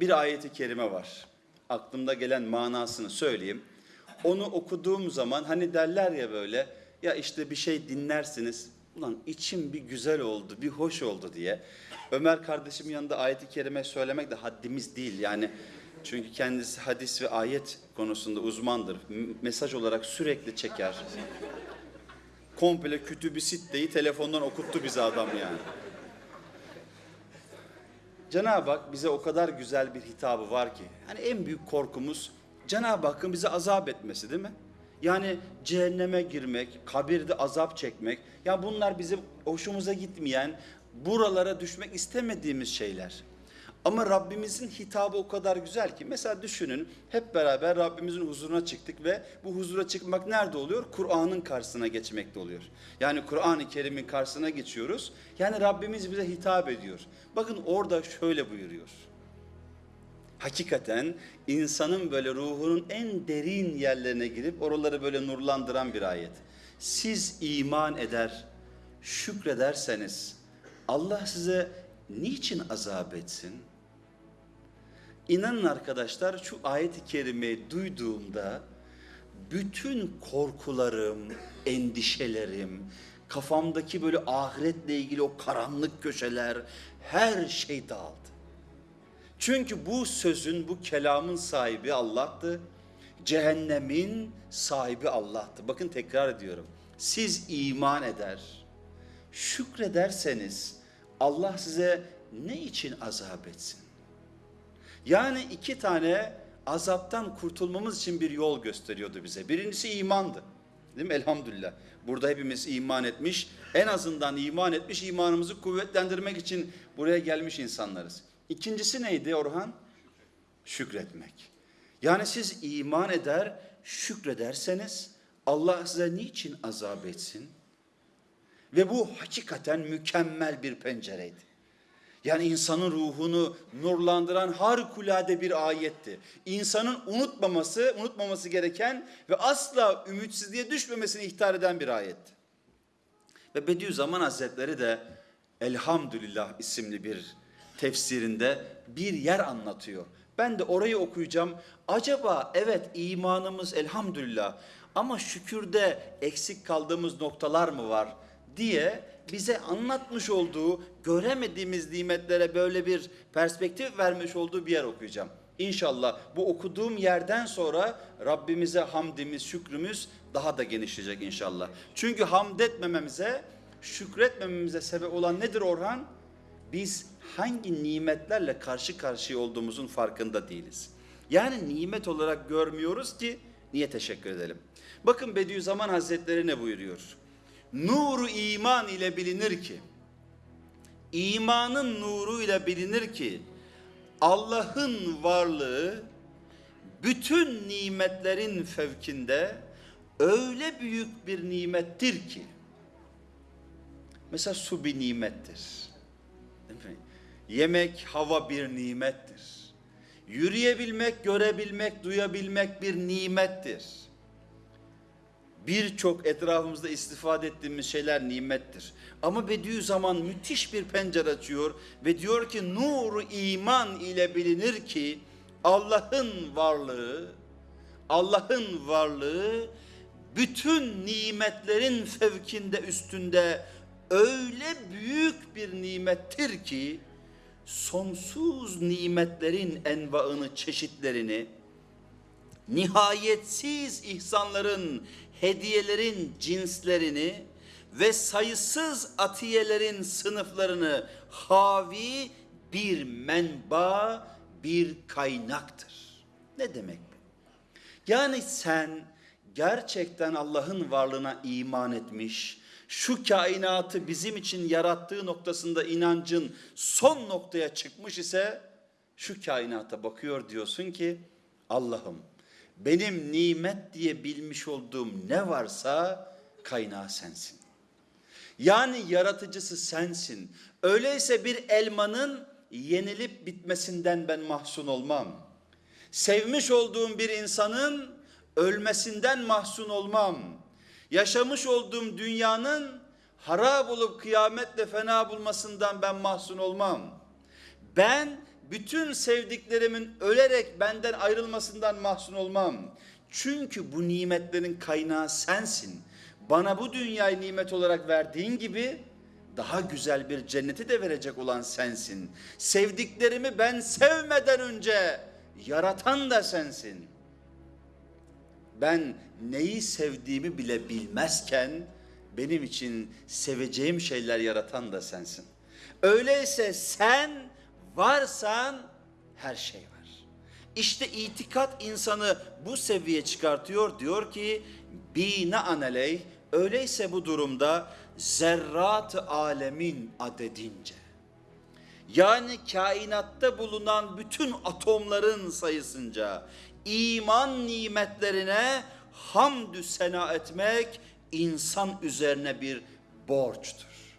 bir ayeti kerime var. Aklımda gelen manasını söyleyeyim. Onu okuduğum zaman hani derler ya böyle ya işte bir şey dinlersiniz. Ulan içim bir güzel oldu, bir hoş oldu diye. Ömer kardeşim yanında ayeti kerime söylemek de haddimiz değil. Yani çünkü kendisi hadis ve ayet konusunda uzmandır. Mesaj olarak sürekli çeker. Komple kütübü sitteyi telefondan okuttu bize adam yani. Cenab-ı Hak bize o kadar güzel bir hitabı var ki. Hani en büyük korkumuz Cenab-ı Hakk'ın bize azap etmesi değil mi? Yani cehenneme girmek, kabirde azap çekmek. Ya bunlar bizim hoşumuza gitmeyen, buralara düşmek istemediğimiz şeyler. Ama Rabbimizin hitabı o kadar güzel ki. Mesela düşünün hep beraber Rabbimizin huzuruna çıktık ve bu huzura çıkmak nerede oluyor? Kur'an'ın karşısına geçmekte oluyor. Yani Kur'an-ı Kerim'in karşısına geçiyoruz. Yani Rabbimiz bize hitap ediyor. Bakın orada şöyle buyuruyor. Hakikaten insanın böyle ruhunun en derin yerlerine girip oraları böyle nurlandıran bir ayet. Siz iman eder, şükrederseniz Allah size niçin azap etsin? İnanın arkadaşlar şu ayet-i kerimeyi duyduğumda bütün korkularım, endişelerim, kafamdaki böyle ahiretle ilgili o karanlık köşeler her şey dağıldı. Çünkü bu sözün, bu kelamın sahibi Allah'tı. Cehennemin sahibi Allah'tı. Bakın tekrar ediyorum. Siz iman eder, şükrederseniz Allah size ne için azap etsin? Yani iki tane azaptan kurtulmamız için bir yol gösteriyordu bize. Birincisi imandı. Değil mi? Elhamdülillah. Burada hepimiz iman etmiş. En azından iman etmiş, imanımızı kuvvetlendirmek için buraya gelmiş insanlarız. İkincisi neydi Orhan? Şükretmek. Yani siz iman eder, şükrederseniz Allah size niçin azap etsin? Ve bu hakikaten mükemmel bir pencereydi. Yani insanın ruhunu nurlandıran harikulade bir ayetti. İnsanın unutmaması, unutmaması gereken ve asla ümitsizliğe düşmemesini ihtar eden bir ayetti. Ve Bediüzzaman Hazretleri de Elhamdülillah isimli bir tefsirinde bir yer anlatıyor. Ben de orayı okuyacağım. Acaba evet imanımız elhamdülillah ama şükürde eksik kaldığımız noktalar mı var diye bize anlatmış olduğu göremediğimiz nimetlere böyle bir perspektif vermiş olduğu bir yer okuyacağım. İnşallah bu okuduğum yerden sonra Rabbimize hamdimiz, şükrümüz daha da genişleyecek inşallah. Çünkü hamd etmememize, şükretmememize sebep olan nedir Orhan? Biz hangi nimetlerle karşı karşıya olduğumuzun farkında değiliz. Yani nimet olarak görmüyoruz ki niye teşekkür edelim? Bakın Bediüzzaman Hazretleri ne buyuruyor? Nuru iman ile bilinir ki, imanın nuru ile bilinir ki, Allah'ın varlığı bütün nimetlerin fevkinde öyle büyük bir nimettir ki, mesela su bir nimettir. Yemek, hava bir nimettir. Yürüyebilmek, görebilmek, duyabilmek bir nimettir birçok etrafımızda istifade ettiğimiz şeyler nimettir. Ama Bediüzzaman müthiş bir pencere açıyor ve diyor ki nuru iman ile bilinir ki Allah'ın varlığı, Allah'ın varlığı bütün nimetlerin fevkinde üstünde öyle büyük bir nimettir ki sonsuz nimetlerin envaını, çeşitlerini, nihayetsiz ihsanların, hediyelerin cinslerini ve sayısız atiyelerin sınıflarını havi bir menba, bir kaynaktır. Ne demek bu? Yani sen gerçekten Allah'ın varlığına iman etmiş, şu kainatı bizim için yarattığı noktasında inancın son noktaya çıkmış ise şu kainata bakıyor diyorsun ki Allah'ım benim nimet diye bilmiş olduğum ne varsa kaynağı sensin. Yani yaratıcısı sensin. Öyleyse bir elmanın yenilip bitmesinden ben mahzun olmam. Sevmiş olduğum bir insanın ölmesinden mahzun olmam. Yaşamış olduğum dünyanın harap olup kıyametle fena bulmasından ben mahzun olmam. Ben bütün sevdiklerimin ölerek benden ayrılmasından mahzun olmam. Çünkü bu nimetlerin kaynağı sensin. Bana bu dünyayı nimet olarak verdiğin gibi daha güzel bir cenneti de verecek olan sensin. Sevdiklerimi ben sevmeden önce yaratan da sensin. Ben neyi sevdiğimi bile bilmezken benim için seveceğim şeyler yaratan da sensin. Öyleyse sen varsan her şey var. İşte itikat insanı bu seviyeye çıkartıyor. Diyor ki bina aneley öyleyse bu durumda zerrat alemin adedince yani kainatta bulunan bütün atomların sayısınca iman nimetlerine hamdü sena etmek insan üzerine bir borçtur.